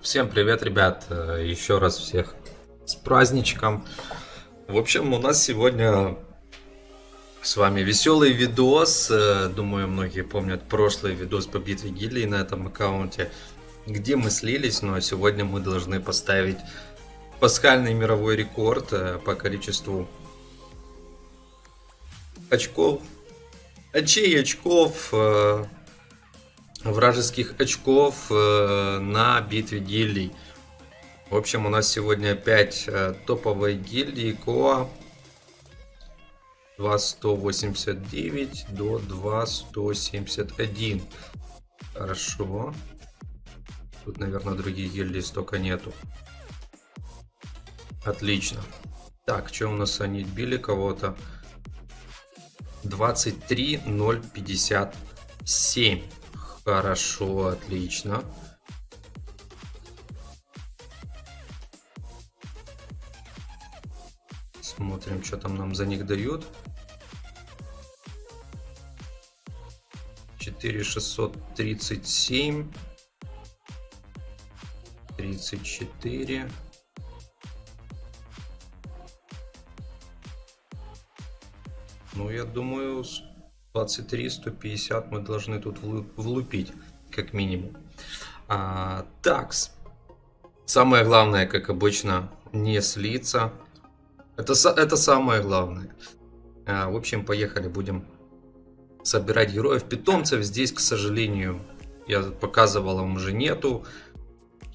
Всем привет, ребят! Э, Еще раз всех с праздничком. В общем, у нас сегодня с вами веселый видос. Э, Думаю, многие помнят прошлый видос по битве гильдии на этом аккаунте, где мы слились, но сегодня мы должны поставить пасхальный мировой рекорд э, по количеству очков, очей очков, э, вражеских очков э, на битве гильдий. В общем, у нас сегодня опять э, топовые гильдии Коа. 2189 до 2171. Хорошо. Тут, наверное, других гильдий столько нету. Отлично. Так, что у нас они били кого-то? 23057. Хорошо, отлично. Смотрим, что там нам за них дают. 4637. 34. Я думаю, с 23-150 мы должны тут влу- влупить, как минимум. А, такс. Самое главное, как обычно, не слиться. Это, это самое главное. А, в общем, поехали, будем собирать героев. Питомцев здесь, к сожалению, я показывал, вам уже нету.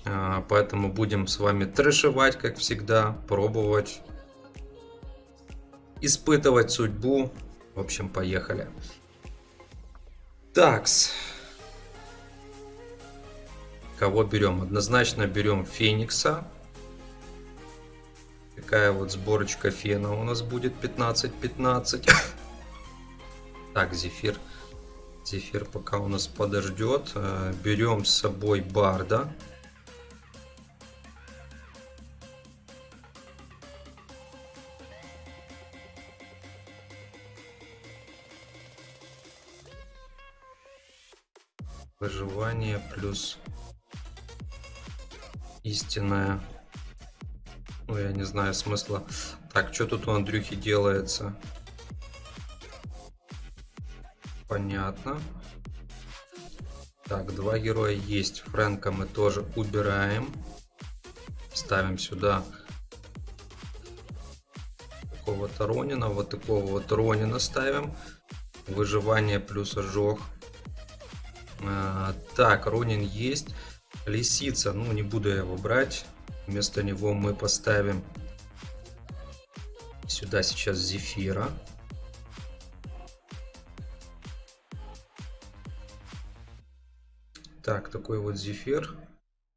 А, поэтому будем с вами трэшевать, как всегда, пробовать испытывать судьбу. В общем, поехали. Такс. Кого берем? Однозначно берем Феникса. Такая вот сборочка фена у нас будет 15-15. Так, Зефир. Зефир пока у нас подождет. Э, Берем с собой Барда. Выживание плюс истинная. Ну, я не знаю смысла. Так, что тут у Андрюхи делается? Понятно. Так, два героя есть. Фрэнка мы тоже убираем. Ставим сюда такого-то Ронина. Вот такого вот Ронина ставим. Выживание плюс ожог. А, так, Ронин есть. Лисица, ну не буду я его брать. Вместо него мы поставим сюда сейчас Зефира. Так, такой вот Зефир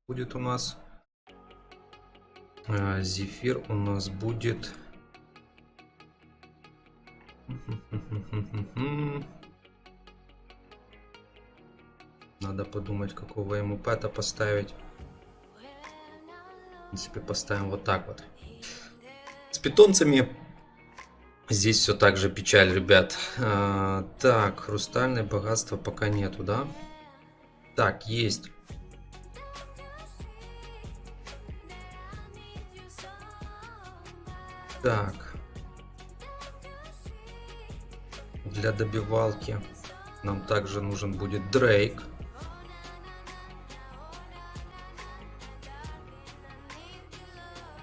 будет у нас. А, Зефир у нас будет... Надо подумать, какого ему пэта поставить. В принципе, поставим вот так вот. С питомцами здесь все так же печаль, ребят. А, так, хрустальное богатство пока нету, да? Так, есть. Так. Для добивалки нам также нужен будет Дрейк.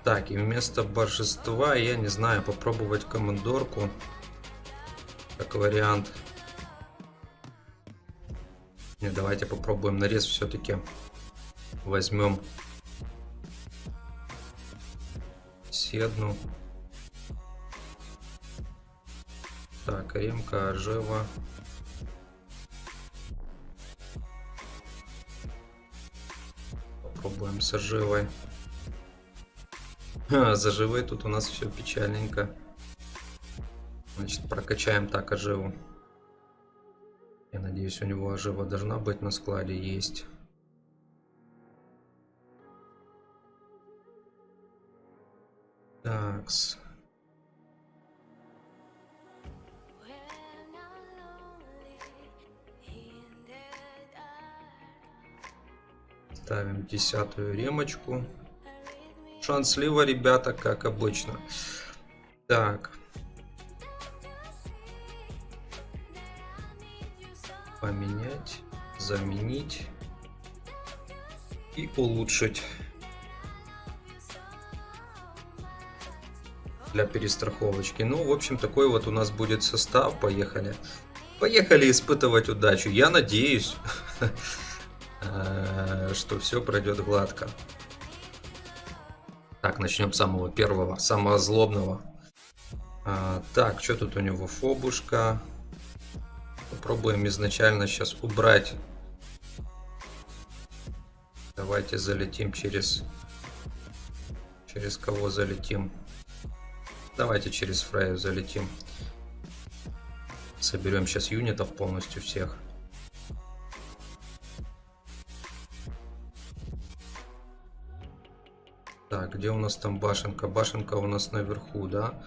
Так, и вместо божества, я не знаю, попробовать командорку. Как вариант. Не, давайте попробуем нарез все-таки. Возьмем Седну. Так, Ремка, Ажева. Попробуем с Ажевой. Заживы тут у нас все печальненько. Значит, прокачаем так а оживу. Я надеюсь, у него ожива должна быть на складе. Есть. Такс. Ставим десятую ремочку. Шанс слива, ребята, как обычно. Так. Поменять, заменить и улучшить. Для перестраховочки. Ну, в общем, такой вот у нас будет состав. Поехали. Поехали испытывать удачу. Я надеюсь, э, что все пройдет гладко. Так, начнем с самого первого, самого злобного. А, так, что тут у него? Фобушка. Попробуем изначально сейчас убрать. Давайте залетим через... Через кого залетим? Давайте через Фрейю залетим. Соберем сейчас юнитов полностью всех. Так, где у нас там башенка? Башенка у нас наверху, да?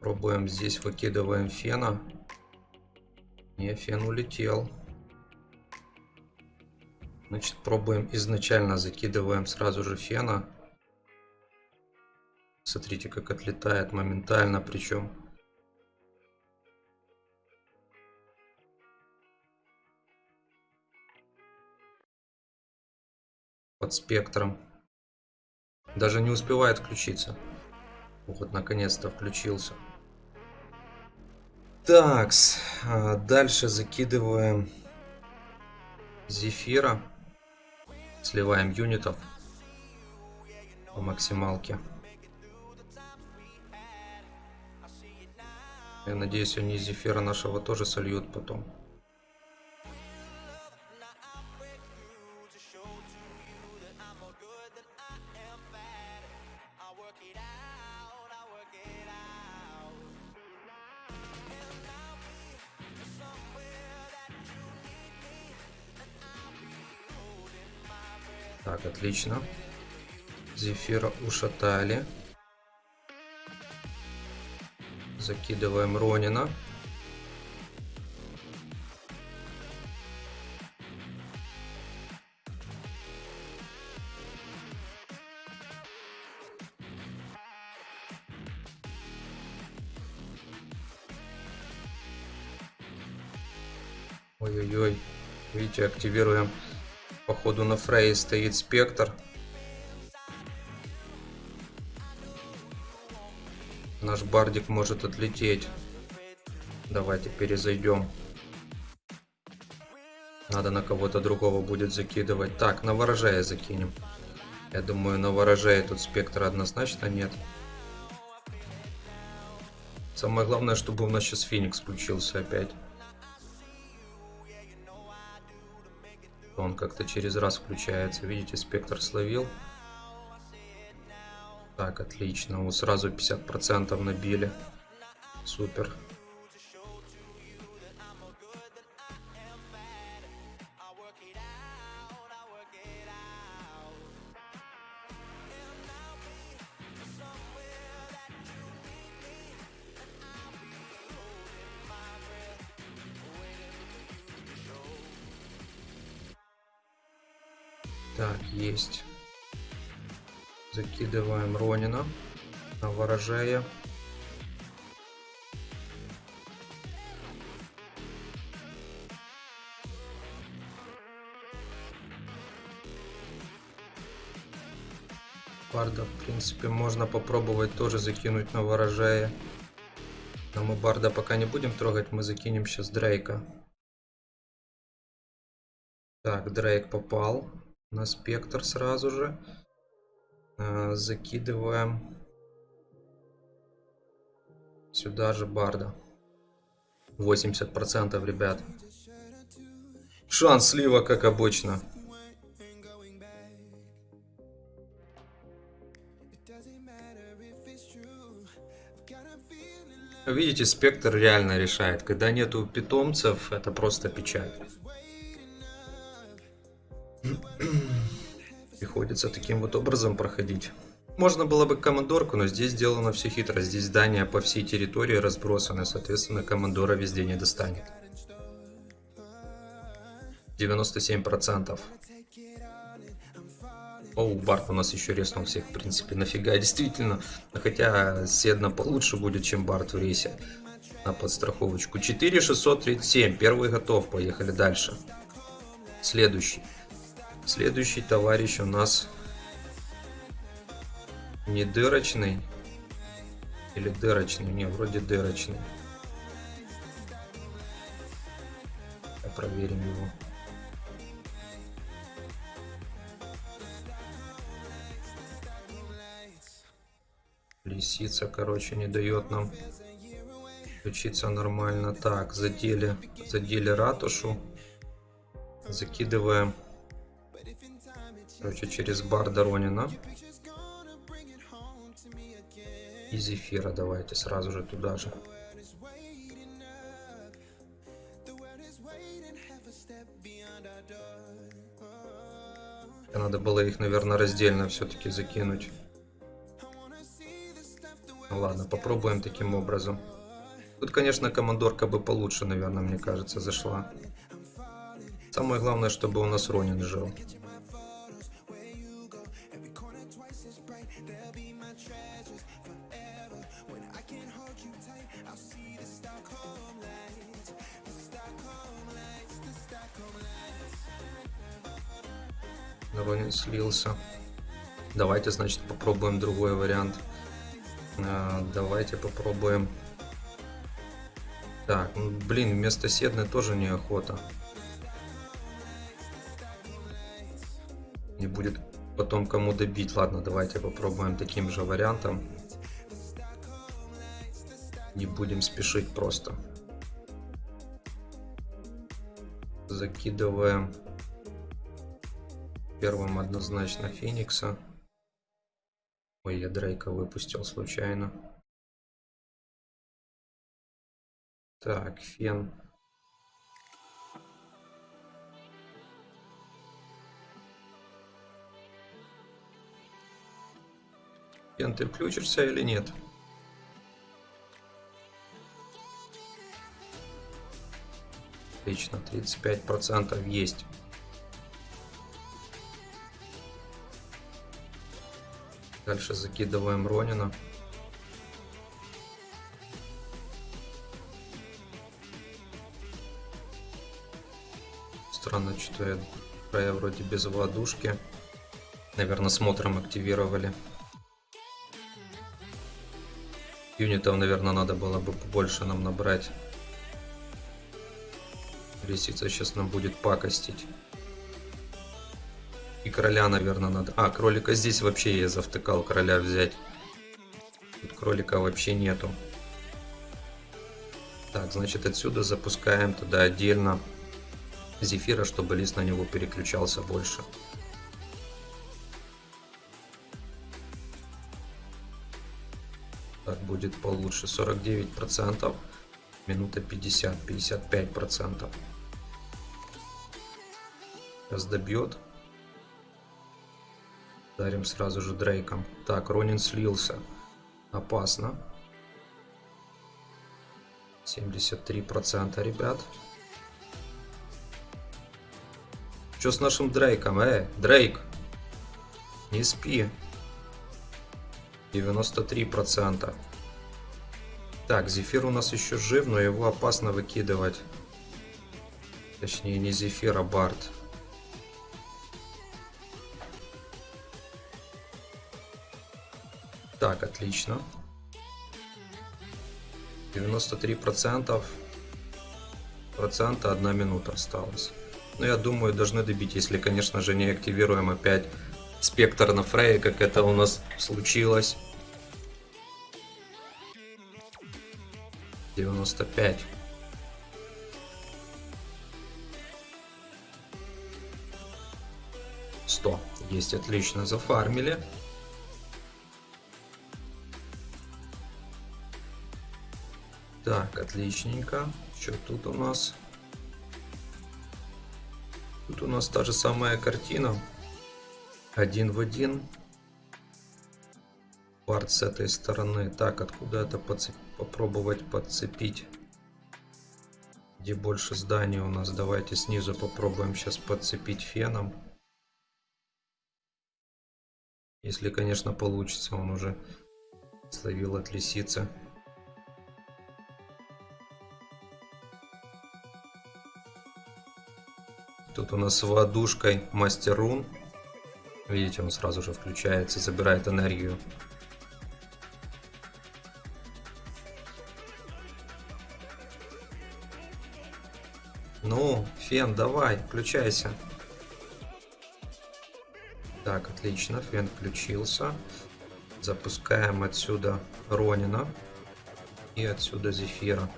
Пробуем здесь, выкидываем фена. Не, фен улетел. Значит, пробуем изначально, закидываем сразу же фена. Смотрите, как отлетает моментально, причем. Под спектром. Даже не успевает включиться. Вот, наконец-то включился. Такс. А, дальше закидываем зефира. Сливаем юнитов по максималке. Я надеюсь, они зефира нашего тоже сольют потом. Так, отлично. Зефира ушатали. Закидываем Ронина. Ой-ой-ой. Видите, активируем. Походу на Фрей стоит спектр. Наш бардик может отлететь. Давайте перезайдем. Надо на кого-то другого будет закидывать. Так, на ворожая закинем. Я думаю, на ворожая тут спектра однозначно нет. Самое главное, чтобы у нас сейчас Феникс включился опять. Он как-то через раз включается. Видите, спектр словил. Так, отлично. Вот сразу 50% набили. Супер. Так, есть. Закидываем Ронина на ворожея. Барда, в принципе, можно попробовать тоже закинуть на ворожея. Но мы Барда пока не будем трогать, мы закинем сейчас Дрейка. Так, Дрейк попал на спектр сразу же. Э, закидываем сюда же барда 80% ребят шанс слива как обычно Видите, спектр реально решает. Когда нету питомцев, это просто печаль. Приходится таким вот образом проходить. Можно было бы командорку, но здесь сделано все хитро. Здесь здания по всей территории разбросаны, соответственно, командора везде не достанет. 97%. Оу, Барт у нас еще резнул всех, в принципе, нафига, действительно. Хотя Седна получше будет, чем Барт в рейсе. На подстраховочку. 4637, первый готов, поехали дальше. Следующий. Следующий товарищ у нас не дырочный. Или дырочный, не, вроде дырочный. Проверим его. Лисица, короче, не дает нам включиться нормально. Так, задели, задели ратушу. Закидываем, короче, через бар Доронина. И Зефира давайте сразу же туда же. Надо было их, наверное, раздельно все-таки закинуть. Ну ладно, попробуем таким образом. Тут, конечно, командорка бы получше, наверное, мне кажется, зашла. Самое главное, чтобы у нас Ронин жил. Слился. Давайте, значит, попробуем другой вариант. А, давайте попробуем. Так, ну, блин, вместо седны тоже неохота. Не будет потом кому добить. Ладно, давайте попробуем таким же вариантом. Не будем спешить просто. Закидываем первым однозначно Феникса. Ой, я Дрейка выпустил случайно. Так, Фен. Фен, ты включишься или нет? Отлично, 35% есть. Дальше закидываем Ронина. Странно, что я края вроде без ладушки. Наверное, смотром активировали. Юнитов, наверное, надо было бы побольше нам набрать. Лисица сейчас нам будет пакостить. Короля, наверное, надо... А, кролика здесь вообще я завтыкал короля взять. Тут кролика вообще нету. Так, значит, отсюда запускаем туда отдельно зефира, чтобы лист на него переключался больше. Так будет получше. 49%. Минута 50, 55%. Сейчас добьет. Дарим сразу же Дрейком. Так, Ронин слился. Опасно. 73% ребят. Что с нашим Дрейком? Э, Дрейк! Не спи. 93%. Так, Зефир у нас еще жив, но его опасно выкидывать. Точнее, не Зефир, а Барт. Так, отлично. 93 процентов. Процента одна минута осталась. Но я думаю, должны добить, если, конечно же, не активируем опять спектр на Фрей, как это у нас случилось. 95. Сто. Есть, отлично, зафармили. Так, отличненько. Что тут у нас? Тут у нас та же самая картина. Один в один. Парт с этой стороны. Так, откуда это подцеп... попробовать подцепить? Где больше зданий у нас? Давайте снизу попробуем сейчас подцепить феном. Если, конечно, получится. Он уже словил от лисицы. Тут у нас водушкой мастер рун. Видите, он сразу же включается, забирает энергию. Ну, Фен, давай, включайся. Так, отлично, Фен включился. Запускаем отсюда Ронина и отсюда Зефира.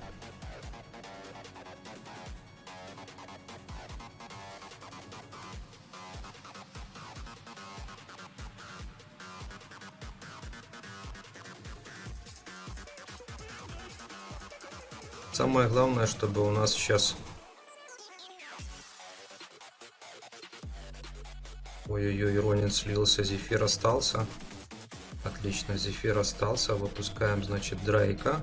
Самое главное, чтобы у нас сейчас... Ой-ой-ой, Ронин слился, Зефир остался. Отлично, Зефир остался. Выпускаем, значит, Дрейка.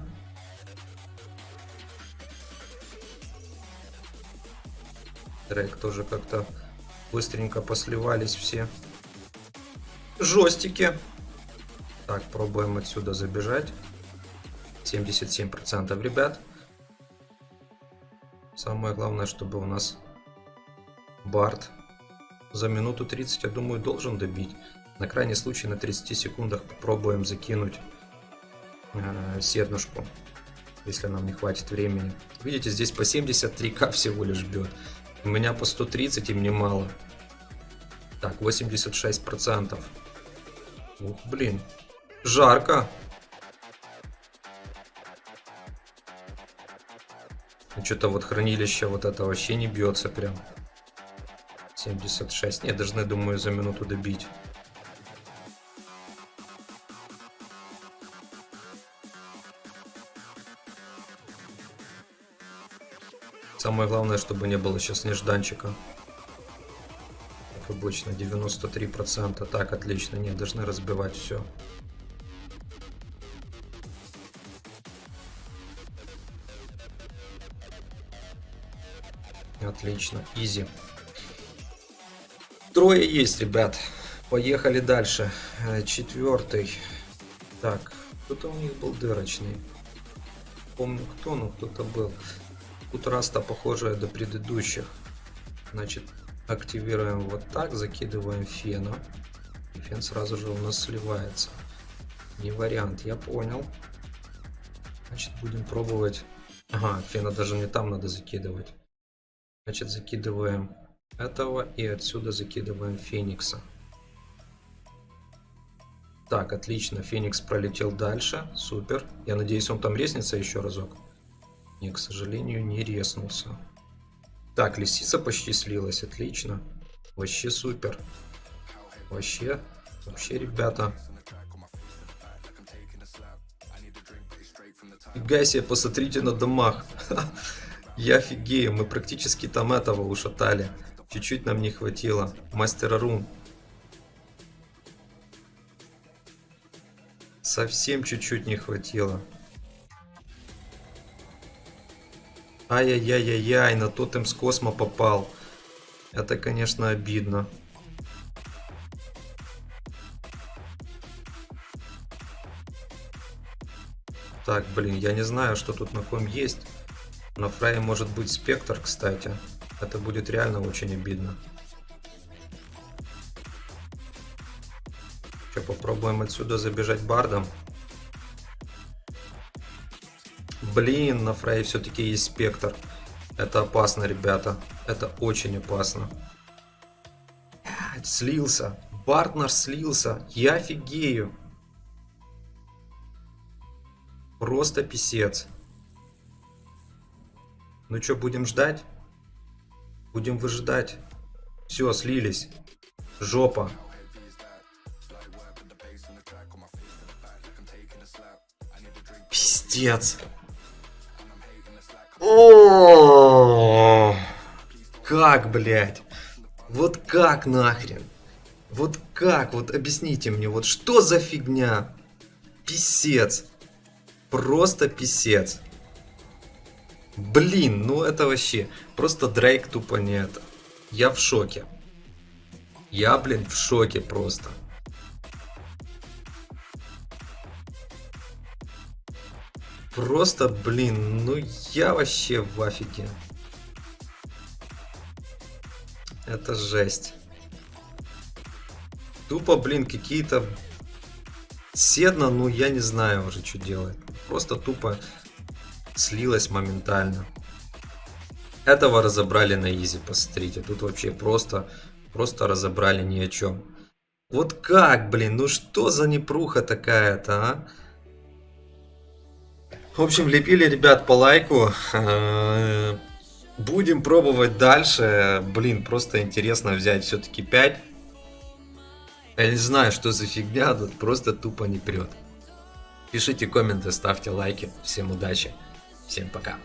Дрейк тоже как-то быстренько посливались все. Жестики. Так, пробуем отсюда забежать. 77% ребят. Самое главное, чтобы у нас Барт за минуту 30, я думаю, должен добить. На крайний случай на 30 секундах попробуем закинуть э, седнушку, если нам не хватит времени. Видите, здесь по 73к всего лишь бьет. У меня по 130 и мне мало. Так, 86%. Ух, блин. Жарко. Что-то вот хранилище вот это вообще не бьется прям. 76. Не, должны, думаю, за минуту добить. Самое главное, чтобы не было сейчас нежданчика. Как обычно, 93%. Так, отлично. Не, должны разбивать все. Отлично, изи. Трое есть, ребят. Поехали дальше. Э, четвертый. Так, кто-то у них был дырочный. Помню кто, но кто-то был. Тут раста похожая до предыдущих. Значит, активируем вот так, закидываем фена. И фен сразу же у нас сливается. Не вариант, я понял. Значит, будем пробовать. Ага, фена даже не там надо закидывать. Значит, закидываем этого и отсюда закидываем Феникса. Так, отлично. Феникс пролетел дальше. Супер. Я надеюсь, он там резнится еще разок. Не, к сожалению, не резнулся. Так, лисица почти слилась. Отлично. Вообще супер. Вообще, вообще, ребята. Фига себе, посмотрите на домах. Я офигею, мы практически там этого ушатали. Чуть-чуть нам не хватило. Мастера рун. Совсем чуть-чуть не хватило. Ай-яй-яй-яй, на тотем с космо попал. Это, конечно, обидно. Так, блин, я не знаю, что тут на ком есть. На Фрей может быть спектр, кстати. Это будет реально очень обидно. Сейчас попробуем отсюда забежать бардом. Блин, на Фрей все-таки есть спектр. Это опасно, ребята. Это очень опасно. Слился. Бард наш слился. Я офигею. Просто писец. Ну что, будем ждать? Будем выжидать. Все, слились. Жопа. Пиздец. О, как, блядь? Вот как нахрен? Вот как? Вот объясните мне, вот что за фигня? Писец. Просто писец. Блин, ну это вообще... Просто Дрейк тупо не это. Я в шоке. Я, блин, в шоке просто. Просто, блин, ну я вообще в афиге. Это жесть. Тупо, блин, какие-то... Седна, ну я не знаю уже, что делать. Просто тупо слилась моментально. Этого разобрали на изи, посмотрите. Тут вообще просто, просто разобрали ни о чем. Вот как, блин, ну что за непруха такая-то, а? В общем, лепили ребят по лайку. Э, Будем пробовать дальше. Блин, просто интересно взять все-таки 5. Я не знаю, что за фигня, тут просто тупо не прет. Пишите комменты, ставьте лайки. Всем удачи. Всем пока.